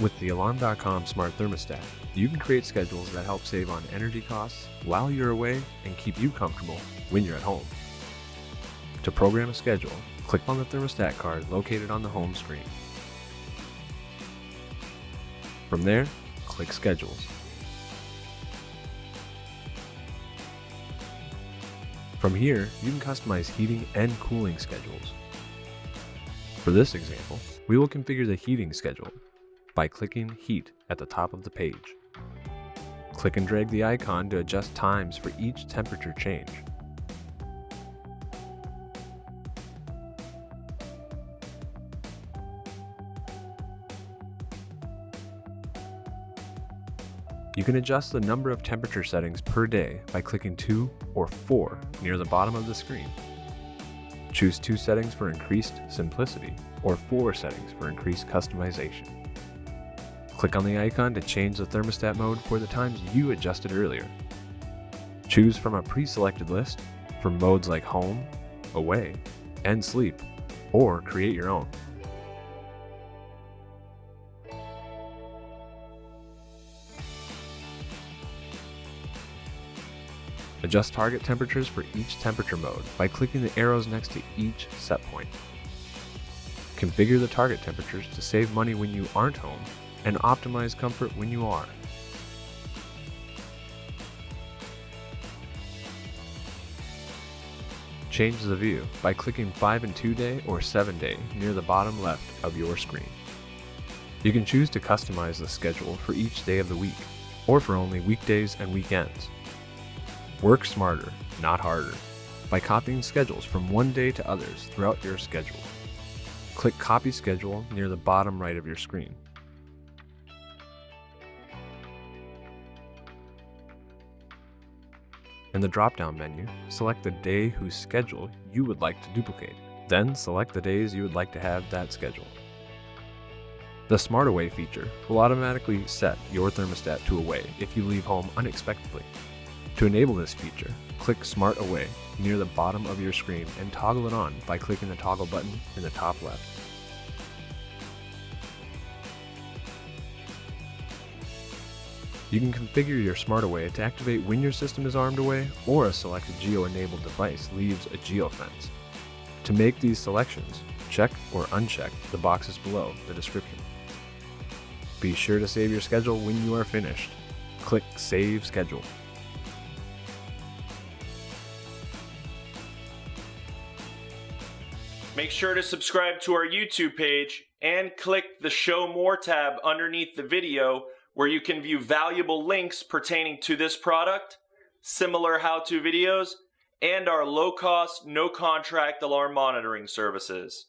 With the Alarm.com smart thermostat, you can create schedules that help save on energy costs while you're away and keep you comfortable when you're at home. To program a schedule, click on the thermostat card located on the home screen. From there, click Schedules. From here, you can customize heating and cooling schedules. For this example, we will configure the heating schedule by clicking Heat at the top of the page. Click and drag the icon to adjust times for each temperature change. You can adjust the number of temperature settings per day by clicking 2 or 4 near the bottom of the screen. Choose 2 settings for increased simplicity or 4 settings for increased customization. Click on the icon to change the thermostat mode for the times you adjusted earlier. Choose from a pre-selected list for modes like home, away, and sleep, or create your own. Adjust target temperatures for each temperature mode by clicking the arrows next to each set point. Configure the target temperatures to save money when you aren't home and optimize comfort when you are. Change the view by clicking 5 and 2 day or 7 day near the bottom left of your screen. You can choose to customize the schedule for each day of the week or for only weekdays and weekends. Work smarter, not harder, by copying schedules from one day to others throughout your schedule. Click Copy Schedule near the bottom right of your screen. In the drop-down menu, select the day whose schedule you would like to duplicate. Then select the days you would like to have that schedule. The Smart Away feature will automatically set your thermostat to away if you leave home unexpectedly. To enable this feature, click Smart Away near the bottom of your screen and toggle it on by clicking the toggle button in the top left. You can configure your Smart Away to activate when your system is armed away or a selected geo-enabled device leaves a geofence. To make these selections, check or uncheck the boxes below the description. Be sure to save your schedule when you are finished. Click Save Schedule. Make sure to subscribe to our YouTube page and click the Show More tab underneath the video where you can view valuable links pertaining to this product, similar how-to videos, and our low-cost, no-contract alarm monitoring services.